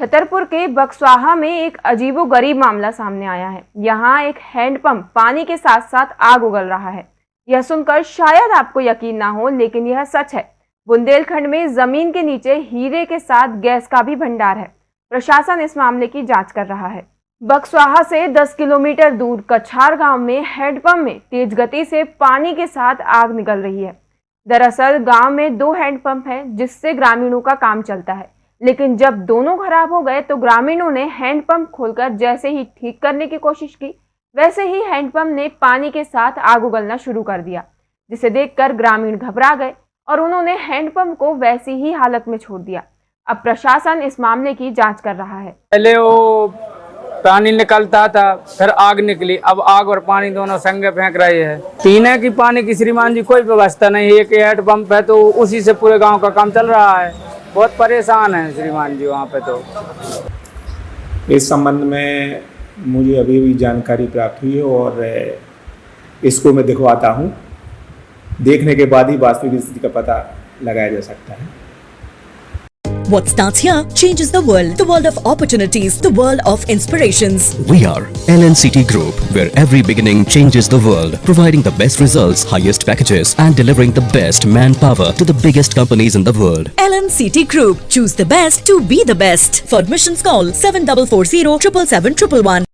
छतरपुर के बक्सवाहा में एक अजीबो गरीब मामला सामने आया है। यहाँ एक हैंडपंप पानी के साथ साथ आग उगल रहा है। यह सुनकर शायद आपको यकीन ना हो, लेकिन यह सच है। बुंदेलखंड में ज़मीन के नीचे हीरे के साथ गैस का भी भंडार है। प्रशासन इस मामले की जाँच कर रहा है। बक्सवाहा से 10 किलोमीटर दूर कछार गाँव में हैंडपंप में तेज गति से पानी के साथ आग निकल रही है। दरअसल गाँव में दो हैंडपंप हैं, जिससे ग्रामीणों का काम चलता है। लेकिन जब दोनों खराब हो गए तो ग्रामीणों ने हैंडपंप खोलकर जैसे ही ठीक करने की कोशिश की, वैसे ही हैंडपंप ने पानी के साथ आग उगलना शुरू कर दिया, जिसे देखकर ग्रामीण घबरा गए और उन्होंने हैंडपंप को वैसी ही हालत में छोड़ दिया। अब प्रशासन इस मामले की जाँच कर रहा है। पहले वो पानी निकलता था, फिर आग निकली। अब आग और पानी दोनों संगे फेंक रहे हैं। पीने की पानी की श्रीमान जी कोई व्यवस्था नहीं एक हेड पंप है तो उसी से पूरे गाँव का काम चल रहा है। बहुत परेशान है श्रीमान जी वहाँ पे तो। इस संबंध में मुझे अभी भी जानकारी प्राप्त हुई है और इसको मैं दिखवाता हूँ। देखने के बाद ही वास्तविक स्थिति का पता लगाया जा सकता है। What starts here changes the world. The world of opportunities. The world of inspirations. We are LNCT Group, where every beginning changes the world, providing the best results, highest packages, and delivering the best manpower to the biggest companies in the world. LNCT Group. Choose the best to be the best. For admissions call 7440 777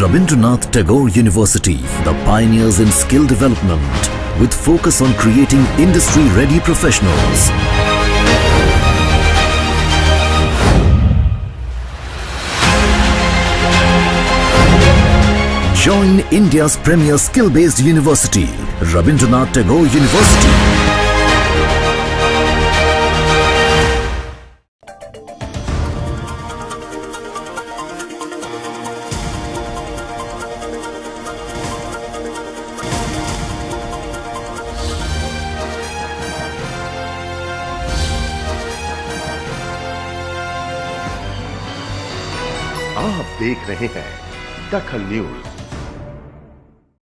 Rabindranath Tagore University, the pioneers in skill development, with focus on creating industry-ready professionals. Join India's premier skill-based university, Rabindranath Tagore University. आप देख रहे हैं दखल news.